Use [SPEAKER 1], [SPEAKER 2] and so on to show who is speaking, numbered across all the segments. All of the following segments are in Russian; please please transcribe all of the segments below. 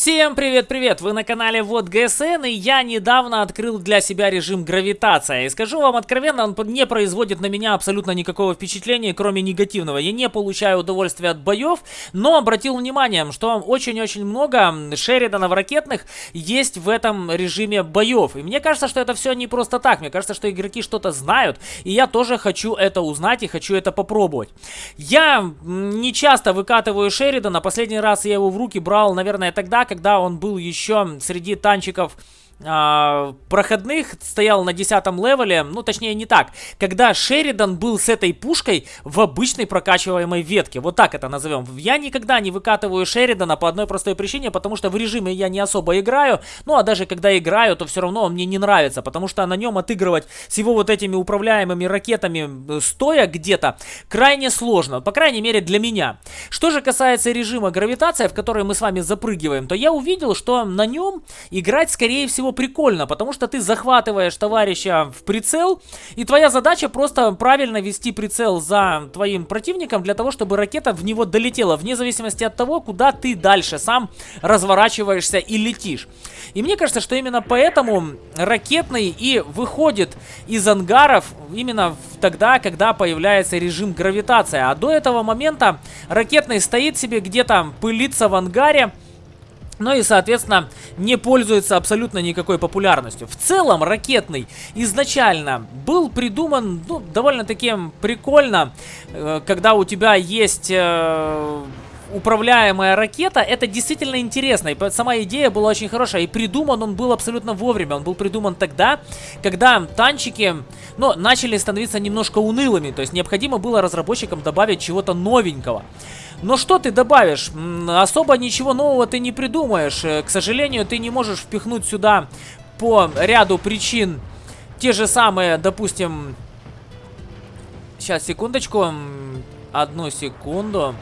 [SPEAKER 1] Всем привет-привет! Вы на канале Вот ГСН, и я недавно открыл для себя режим гравитация. И скажу вам откровенно, он не производит на меня абсолютно никакого впечатления, кроме негативного. Я не получаю удовольствия от боев, но обратил внимание, что очень-очень много Шериданов ракетных есть в этом режиме боев. И мне кажется, что это все не просто так. Мне кажется, что игроки что-то знают, и я тоже хочу это узнать и хочу это попробовать. Я не часто выкатываю Шеридана. Последний раз я его в руки брал, наверное, тогда, когда он был еще среди танчиков э, проходных стоял на 10 левеле, ну точнее не так, когда Шеридан был с этой пушкой в обычной прокачиваемой ветке, вот так это назовем. Я никогда не выкатываю Шеридана по одной простой причине, потому что в режиме я не особо играю, ну а даже когда играю, то все равно он мне не нравится, потому что на нем отыгрывать с его вот этими управляемыми ракетами э, стоя где-то крайне сложно, по крайней мере для меня. Что же касается режима гравитация, в который мы с вами запрыгиваем, то я увидел, что на нем играть скорее всего прикольно, потому что ты захватываешь товарища в прицел, и твоя задача просто правильно вести прицел за твоим противником для того, чтобы ракета в него долетела, вне зависимости от того, куда ты дальше сам разворачиваешься и летишь. И мне кажется, что именно поэтому ракетный и выходит из ангаров именно тогда, когда появляется режим гравитация. А до этого момента ракетный стоит себе где-то, пылится в ангаре, ну и, соответственно, не пользуется абсолютно никакой популярностью. В целом, ракетный изначально был придуман, ну, довольно-таки прикольно, э, когда у тебя есть... Управляемая ракета, это действительно интересно. И сама идея была очень хорошая. И придуман он был абсолютно вовремя. Он был придуман тогда, когда танчики, ну, начали становиться немножко унылыми. То есть необходимо было разработчикам добавить чего-то новенького. Но что ты добавишь? Особо ничего нового ты не придумаешь. Э, к сожалению, ты не можешь впихнуть сюда по ряду причин те же самые, допустим... Сейчас, секундочку. Одну секунду.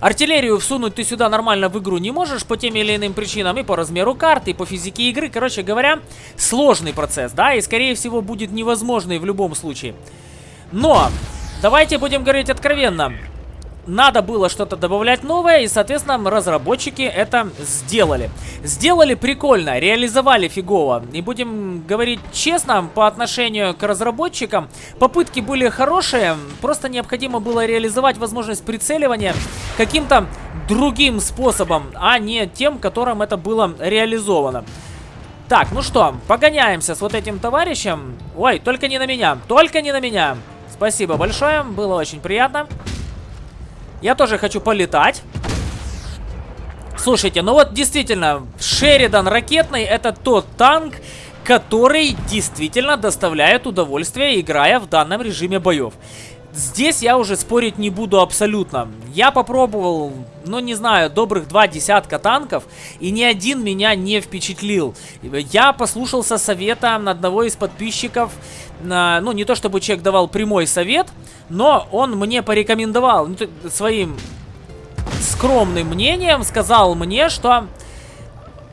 [SPEAKER 1] Артиллерию всунуть ты сюда нормально в игру не можешь по тем или иным причинам, и по размеру карты, и по физике игры. Короче говоря, сложный процесс, да, и скорее всего будет невозможный в любом случае. Но, давайте будем говорить откровенно надо было что-то добавлять новое, и, соответственно, разработчики это сделали. Сделали прикольно, реализовали фигово. И будем говорить честно, по отношению к разработчикам, попытки были хорошие, просто необходимо было реализовать возможность прицеливания каким-то другим способом, а не тем, которым это было реализовано. Так, ну что, погоняемся с вот этим товарищем. Ой, только не на меня, только не на меня. Спасибо большое, было очень приятно. Я тоже хочу полетать. Слушайте, ну вот действительно, Шеридан ракетный это тот танк, который действительно доставляет удовольствие, играя в данном режиме боев. Здесь я уже спорить не буду абсолютно. Я попробовал, ну не знаю, добрых два десятка танков, и ни один меня не впечатлил. Я послушался совета одного из подписчиков, ну не то чтобы человек давал прямой совет, но он мне порекомендовал ну, своим скромным мнением, сказал мне, что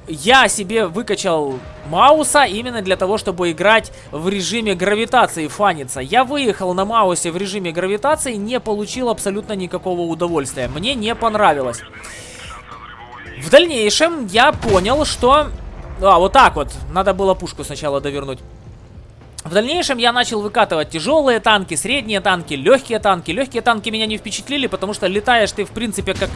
[SPEAKER 1] я себе выкачал Мауса именно для того, чтобы играть в режиме гравитации, фаниться. Я выехал на Маусе в режиме гравитации, не получил абсолютно никакого удовольствия. Мне не понравилось. В дальнейшем я понял, что... А, вот так вот. Надо было пушку сначала довернуть. В дальнейшем я начал выкатывать тяжелые танки, средние танки, легкие танки. Легкие танки меня не впечатлили, потому что летаешь ты, в принципе, как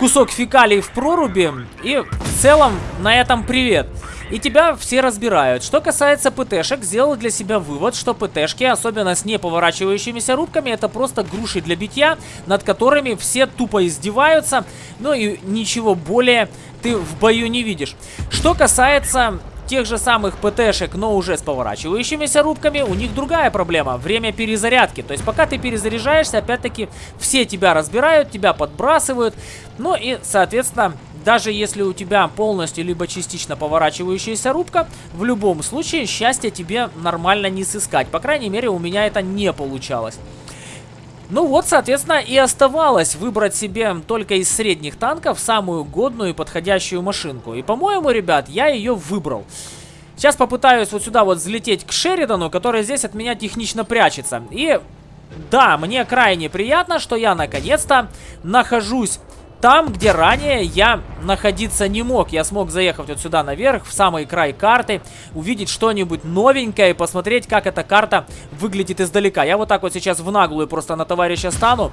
[SPEAKER 1] кусок фекалий в проруби. И в целом на этом привет. И тебя все разбирают. Что касается ПТшек, сделал для себя вывод, что ПТшки, особенно с неповорачивающимися рубками, это просто груши для битья, над которыми все тупо издеваются. Ну и ничего более ты в бою не видишь. Что касается тех же самых ПТшек, но уже с поворачивающимися рубками, у них другая проблема. Время перезарядки. То есть пока ты перезаряжаешься, опять-таки все тебя разбирают, тебя подбрасывают. Ну и, соответственно, даже если у тебя полностью либо частично поворачивающаяся рубка, в любом случае счастье тебе нормально не сыскать. По крайней мере, у меня это не получалось. Ну вот, соответственно, и оставалось выбрать себе только из средних танков самую годную и подходящую машинку. И, по-моему, ребят, я ее выбрал. Сейчас попытаюсь вот сюда вот взлететь к Шеридану, который здесь от меня технично прячется. И да, мне крайне приятно, что я наконец-то нахожусь там, где ранее я находиться не мог. Я смог заехать вот сюда наверх, в самый край карты, увидеть что-нибудь новенькое и посмотреть, как эта карта выглядит издалека. Я вот так вот сейчас в наглую просто на товарища стану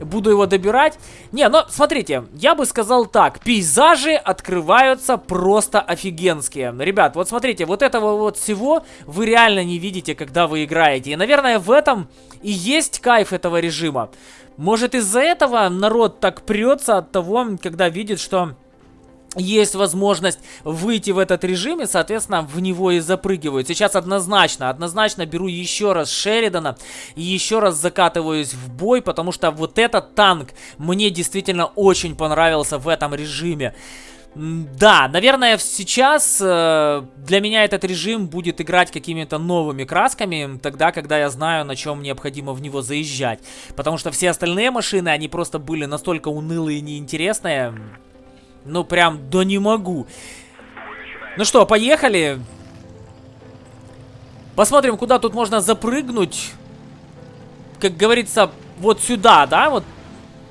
[SPEAKER 1] буду его добирать. Не, но смотрите, я бы сказал так, пейзажи открываются просто офигенские. Ребят, вот смотрите, вот этого вот всего вы реально не видите, когда вы играете. И, наверное, в этом и есть кайф этого режима. Может, из-за этого народ так прется от того, когда видит, что есть возможность выйти в этот режим и, соответственно, в него и запрыгивают. Сейчас однозначно, однозначно беру еще раз Шеридана и еще раз закатываюсь в бой, потому что вот этот танк мне действительно очень понравился в этом режиме. Да, наверное, сейчас э, для меня этот режим будет играть какими-то новыми красками, тогда, когда я знаю, на чем необходимо в него заезжать. Потому что все остальные машины, они просто были настолько унылые и неинтересные, ну, прям, да не могу. Ну что, поехали. Посмотрим, куда тут можно запрыгнуть. Как говорится, вот сюда, да? Вот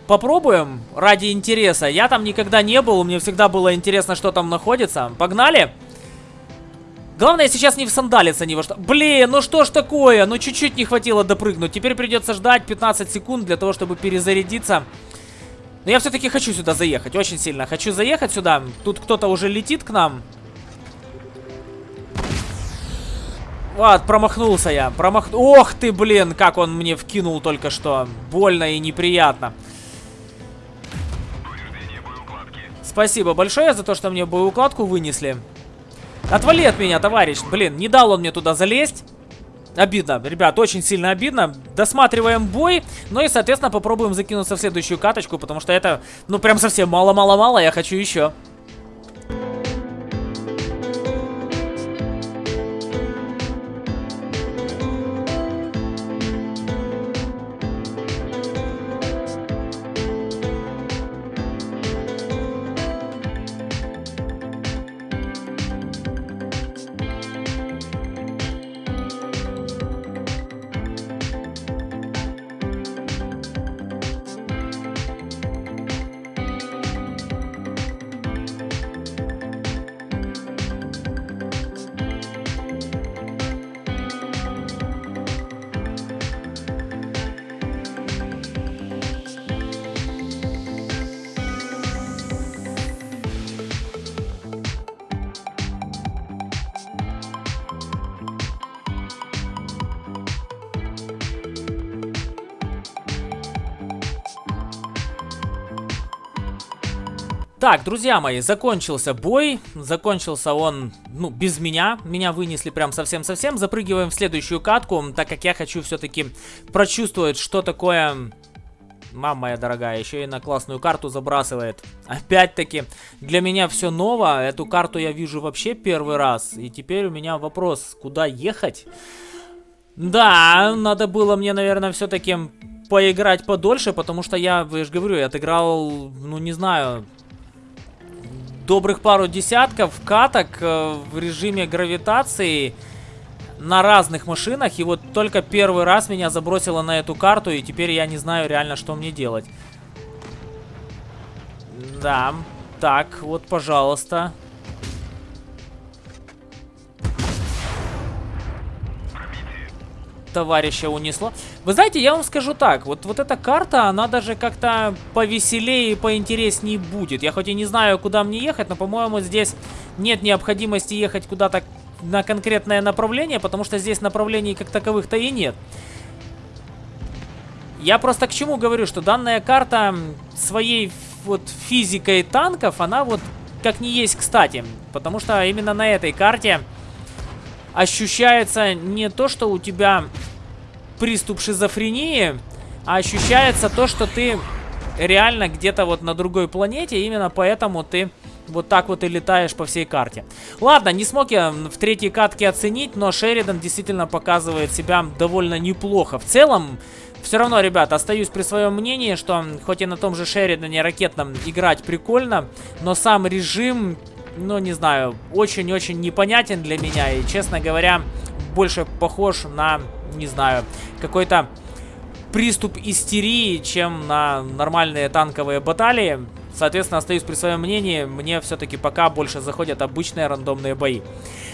[SPEAKER 1] попробуем ради интереса. Я там никогда не был, мне всегда было интересно, что там находится. Погнали! Главное сейчас не в сандалиться ни во что. Блин, ну что ж такое? Ну чуть-чуть не хватило допрыгнуть. Теперь придется ждать 15 секунд для того, чтобы перезарядиться. Но я все-таки хочу сюда заехать, очень сильно. Хочу заехать сюда. Тут кто-то уже летит к нам. Вот, промахнулся я. Промах... Ох ты, блин, как он мне вкинул только что. Больно и неприятно. Спасибо большое за то, что мне боеукладку вынесли. Отвали от меня, товарищ. Блин, не дал он мне туда залезть. Обидно, ребят, очень сильно обидно. Досматриваем бой, ну и, соответственно, попробуем закинуться в следующую каточку, потому что это, ну, прям совсем мало-мало-мало, я хочу еще. Так, друзья мои, закончился бой. Закончился он, ну, без меня. Меня вынесли прям совсем-совсем. Запрыгиваем в следующую катку, так как я хочу все-таки прочувствовать, что такое... Мама моя дорогая, еще и на классную карту забрасывает. Опять-таки, для меня все ново. Эту карту я вижу вообще первый раз. И теперь у меня вопрос, куда ехать? Да, надо было мне, наверное, все-таки поиграть подольше, потому что я, я же говорю, я отыграл, ну, не знаю, добрых пару десятков каток э, в режиме гравитации на разных машинах. И вот только первый раз меня забросило на эту карту, и теперь я не знаю реально, что мне делать. Да, так, вот, пожалуйста. Товарища унесло. Вы знаете, я вам скажу так, вот, вот эта карта, она даже как-то повеселее и поинтереснее будет. Я хоть и не знаю, куда мне ехать, но, по-моему, здесь нет необходимости ехать куда-то на конкретное направление, потому что здесь направлений как таковых-то и нет. Я просто к чему говорю, что данная карта своей вот физикой танков, она вот как не есть кстати. Потому что именно на этой карте ощущается не то, что у тебя приступ шизофрении, а ощущается то, что ты реально где-то вот на другой планете, именно поэтому ты вот так вот и летаешь по всей карте. Ладно, не смог я в третьей катке оценить, но Шеридан действительно показывает себя довольно неплохо. В целом, все равно, ребят, остаюсь при своем мнении, что хоть и на том же Шеридане ракетном играть прикольно, но сам режим ну, не знаю, очень-очень непонятен для меня. И, честно говоря, больше похож на, не знаю, какой-то приступ истерии, чем на нормальные танковые баталии. Соответственно, остаюсь при своем мнении. Мне все-таки пока больше заходят обычные рандомные бои.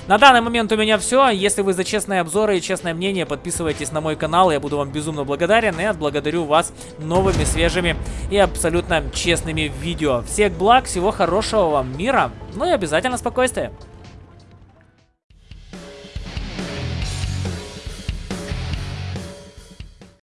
[SPEAKER 1] На данный момент у меня все. Если вы за честные обзоры и честное мнение, подписывайтесь на мой канал. Я буду вам безумно благодарен и отблагодарю вас новыми, свежими и абсолютно честными видео. Всех благ, всего хорошего вам мира, ну и обязательно спокойствия.